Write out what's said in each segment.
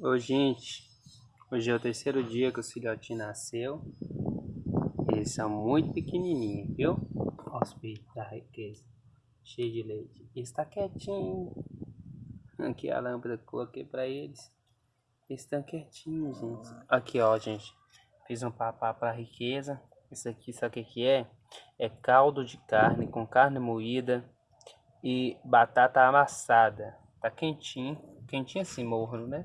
Ô gente, hoje é o terceiro dia que o filhotinho nasceu. Eles são muito pequenininhos, viu? Peitos da riqueza, cheio de leite. Está quietinho. Aqui a lâmpada que coloquei para eles. Eles estão quietinhos, gente. Aqui, ó, gente. Fiz um papá para riqueza. Isso aqui, sabe o que, que é? É caldo de carne com carne moída e batata amassada. Tá quentinho. Quentinho assim, morno, né?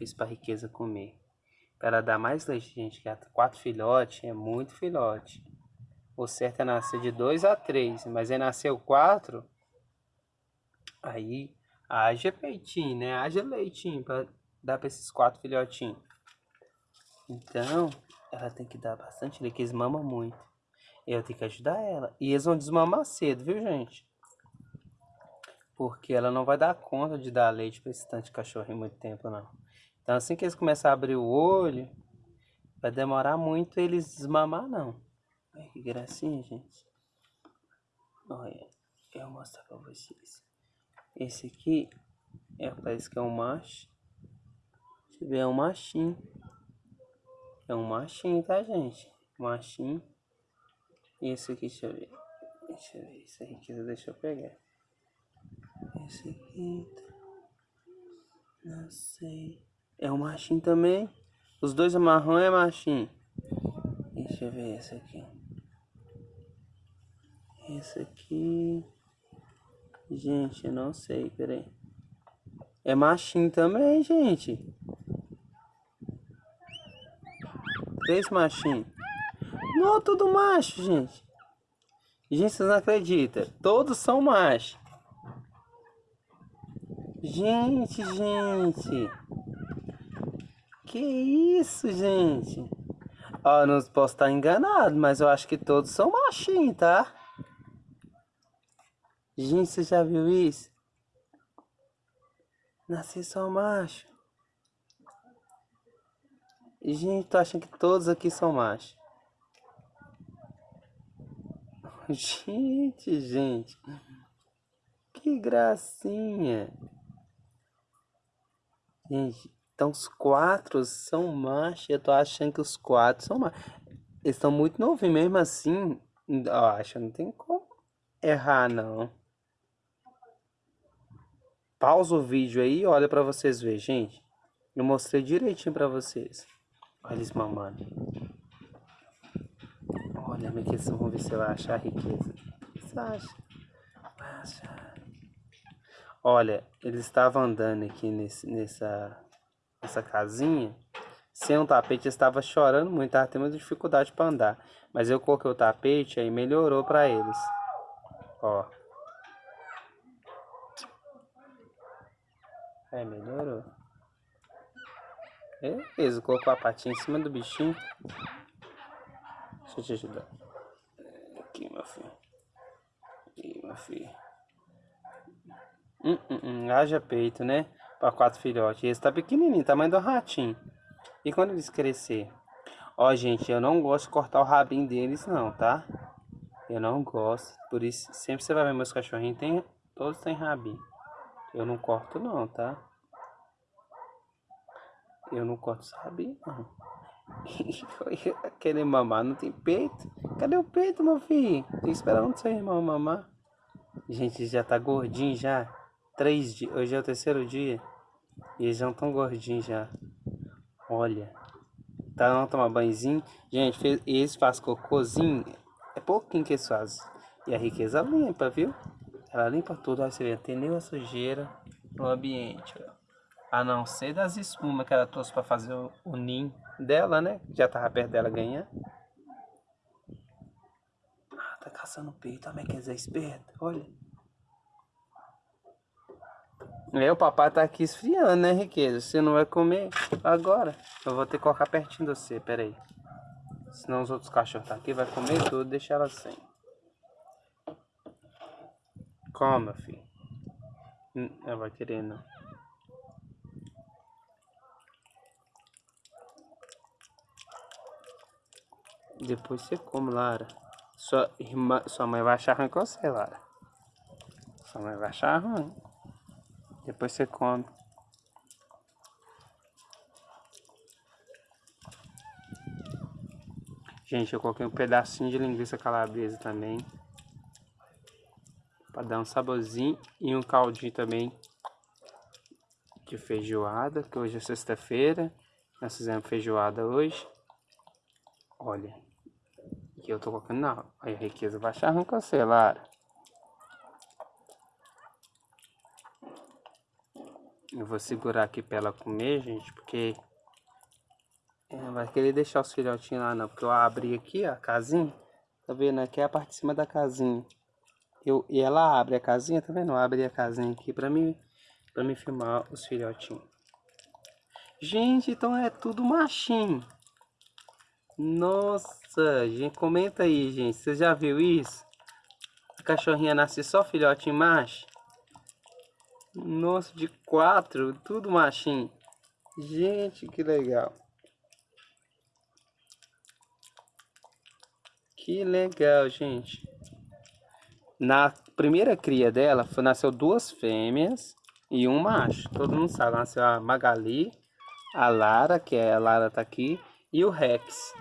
Fiz para riqueza comer. Para ela dar mais leite, gente, que é quatro filhotes é muito filhote. O certo é nascer de dois a três, mas aí nasceu quatro, aí haja peitinho, né? Haja leitinho para dar para esses quatro filhotinhos. Então, ela tem que dar bastante leite, que eles mamam muito. Eu tenho que ajudar ela. E eles vão desmamar cedo, viu, gente? Porque ela não vai dar conta de dar leite para esse tanto de cachorro em muito tempo, não. Então assim que eles começarem a abrir o olho, vai demorar muito eles desmamar não. Olha que gracinha, gente. Olha, eu vou mostrar pra vocês. Esse aqui, é, parece que é um macho. Deixa eu ver, é um machinho. É um machinho, tá, gente? Machinho. E esse aqui, deixa eu ver. Deixa eu ver, esse aqui, deixa eu pegar. Esse aqui, não sei. É um machinho também. Os dois marrom é machinho. Deixa eu ver esse aqui. Esse aqui. Gente, eu não sei, peraí. É machinho também, gente. Três machinhos. Não, tudo macho, gente. Gente, vocês não acreditam. Todos são machos. Gente, gente. Que isso, gente? Ó, não posso estar enganado, mas eu acho que todos são machinhos, tá? Gente, você já viu isso? Nasci só macho. Gente, tô achando que todos aqui são machos. Gente, gente. Que gracinha. Gente, então os quatro são machos. Eu tô achando que os quatro são machos. Eles estão muito novinhos, mesmo assim. Eu acho não tem como errar, não. Pausa o vídeo aí olha pra vocês verem, gente. Eu mostrei direitinho pra vocês. Olha eles mamando. Olha, minha questão, vamos ver se vai achar a riqueza. Você acha? Vai achar. Olha, eles estavam andando aqui nesse, nessa essa casinha, sem um tapete, estava chorando muito, estava tendo dificuldade para andar. Mas eu coloquei o tapete aí melhorou para eles. Ó. É, melhorou. Beleza, colocou a patinha em cima do bichinho. Deixa eu te ajudar. Aqui, meu filho. Aqui, meu filho. Hum, hum, hum, haja peito, né? Para quatro filhotes. Esse tá pequenininho, tamanho do ratinho. E quando eles crescer? Ó, gente, eu não gosto de cortar o rabinho deles não, tá? Eu não gosto. Por isso, sempre você vai ver meus cachorrinhos, tem, todos têm rabinho. Eu não corto não, tá? Eu não corto esse rabinho não. Querer mamar não tem peito? Cadê o peito, meu filho? Tem que esperar onde seu irmão mamar. Gente, já tá gordinho já. Três dias. Hoje é o terceiro dia. E eles já estão gordinhos já. Olha. Tá não tomar banhozinho. Gente, fez, eles fazem cocôzinho. É pouquinho que eles fazem. E a riqueza limpa, viu? Ela limpa tudo. Olha, você vê, tem nenhuma sujeira no ambiente. Ó. A não ser das espumas que ela trouxe para fazer o, o ninho dela, né? Já tava perto dela ganhar. Ah, tá caçando peito. Também quer dizer esperto. Olha. É, o papai tá aqui esfriando, né, Riqueza? Você não vai comer agora. Eu vou ter que colocar pertinho de você, pera aí. Senão os outros cachorros tá aqui, vai comer tudo, deixa ela sem. Coma, filho. Hum, ela vai querer, não. Depois você come, Lara. Sua, irmã, sua mãe vai achar ruim com você, Lara. Sua mãe vai achar ruim. Depois você come. Gente, eu coloquei um pedacinho de linguiça calabresa também. Pra dar um saborzinho e um caldinho também de feijoada, que hoje é sexta-feira. Nós fizemos feijoada hoje. Olha, e eu tô colocando na... Olha, a riqueza vai achar Lara. Eu vou segurar aqui pra ela comer, gente, porque... É, vai querer deixar os filhotinhos lá não, porque eu abri aqui ó, a casinha. Tá vendo? Aqui é a parte de cima da casinha. Eu, e ela abre a casinha, tá vendo? Eu abri a casinha aqui pra mim, pra mim filmar os filhotinhos. Gente, então é tudo machinho. Nossa, gente, comenta aí, gente. Você já viu isso? A cachorrinha nasce só filhote macho? Nossa, de quatro, tudo machinho. Gente, que legal. Que legal, gente. Na primeira cria dela, foi, nasceu duas fêmeas e um macho. Todo mundo sabe, nasceu a Magali, a Lara, que é a Lara tá aqui, e o Rex.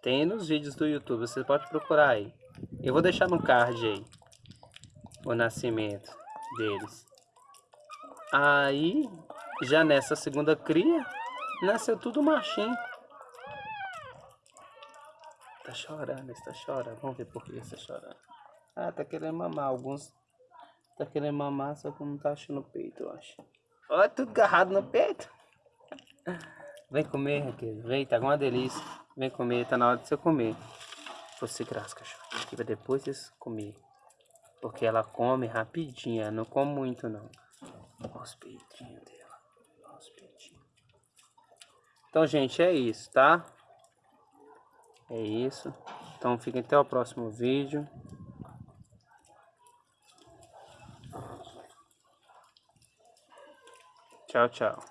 Tem nos vídeos do YouTube, você pode procurar aí. Eu vou deixar no card aí o nascimento deles. Aí, já nessa segunda cria, nasceu tudo machinho. Tá chorando, está chorando. Vamos ver por que está chorando. Ah, tá querendo mamar. Alguns tá querendo mamar, só que não tá achando o peito, eu acho. Olha, tudo agarrado no peito. Vem comer, Raquel. Vem, tá uma delícia. Vem comer, tá na hora de você comer. Você graça, cachorro. Aqui pra depois vocês comer. Porque ela come rapidinho, ela não come muito não. Os peitinhos dela. Os peitinhos. Então, gente, é isso, tá? É isso. Então, fiquem até o próximo vídeo. Tchau, tchau.